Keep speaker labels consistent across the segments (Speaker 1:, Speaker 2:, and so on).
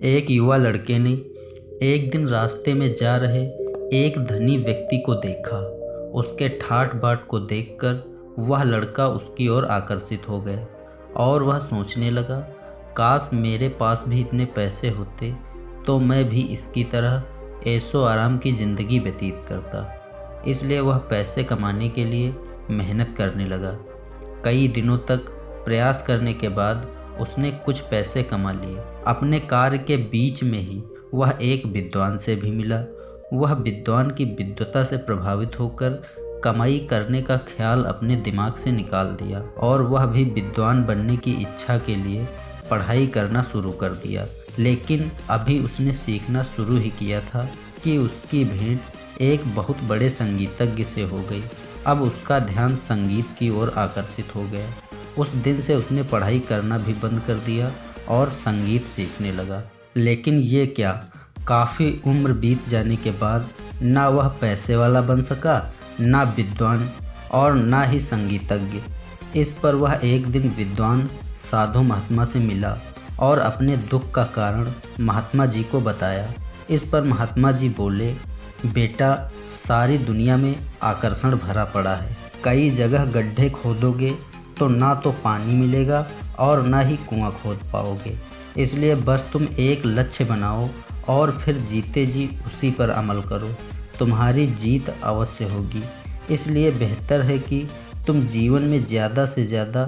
Speaker 1: एक युवा लड़के ने एक दिन रास्ते में जा रहे एक धनी व्यक्ति को देखा। उसके ठाट बाट को देखकर वह लड़का उसकी ओर आकर्षित हो गया और वह सोचने लगा, काश मेरे पास भी इतने पैसे होते तो मैं भी इसकी तरह ऐशो आराम की ज़िंदगी व्यतीत करता। इसलिए वह पैसे कमाने के लिए मेहनत करने लगा। कई दिनों तक प्रयास करने के बाद उसने कुछ पैसे कमा लिए। अपने कार्य के बीच में ही वह एक विद्वान से भी मिला। वह विद्वान की विद्वता से प्रभावित होकर कमाई करने का ख्याल अपने दिमाग से निकाल दिया और वह भी विद्वान बनने की इच्छा के लिए पढ़ाई करना शुरू कर दिया। लेकिन अभी उसने सीखना शुरू ही किया था कि उसकी भेंट एक बहुत बड़े संगीतज्ञ से हो गई। अब उसका ध्यान संगीत की ओर आकर्षित हो गया। उस दिन से उसने पढ़ाई करना भी बंद कर दिया और संगीत सीखने लगा। लेकिन ये क्या? काफ़ी उम्र बीत जाने के बाद ना वह पैसे वाला बन सका, ना विद्वान और ना ही संगीतज्ञ। इस पर वह एक दिन विद्वान साधु महात्मा से मिला और अपने दुख का कारण महात्मा जी को बताया। इस पर महात्मा जी बोले, बेटा, सारी दुनिया में आकर्षण भरा पड़ा है। कई जगह गड्ढे खोदोगे तो ना तो पानी मिलेगा और ना ही कुआँ खोद पाओगे। इसलिए बस तुम एक लक्ष्य बनाओ और फिर जीते जी उसी पर अमल करो। तुम्हारी जीत अवश्य होगी। इसलिए बेहतर है कि तुम जीवन में ज़्यादा से ज़्यादा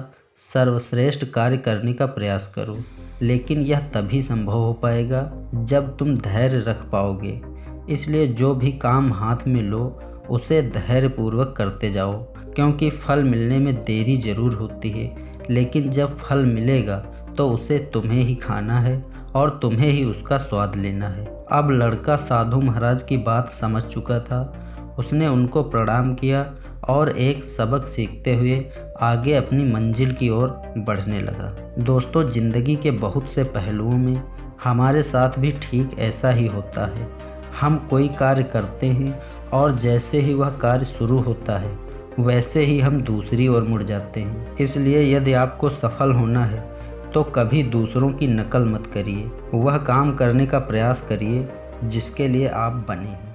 Speaker 1: सर्वश्रेष्ठ कार्य करने का प्रयास करो। लेकिन यह तभी संभव हो पाएगा जब तुम धैर्य रख पाओगे। इसलिए जो भी काम हाथ में लो, उसे धैर्यपूर्वक करते जाओ। क्योंकि फल मिलने में देरी ज़रूर होती है, लेकिन जब फल मिलेगा तो उसे तुम्हें ही खाना है और तुम्हें ही उसका स्वाद लेना है। अब लड़का साधु महाराज की बात समझ चुका था। उसने उनको प्रणाम किया और एक सबक सीखते हुए आगे अपनी मंजिल की ओर बढ़ने लगा। दोस्तों, ज़िंदगी के बहुत से पहलुओं में हमारे साथ भी ठीक ऐसा ही होता है। हम कोई कार्य करते हैं और जैसे ही वह कार्य शुरू होता है वैसे ही हम दूसरी ओर मुड़ जाते हैं। इसलिए यदि आपको सफल होना है तो कभी दूसरों की नकल मत करिए। वह काम करने का प्रयास करिए, जिसके लिए आप बने हैं।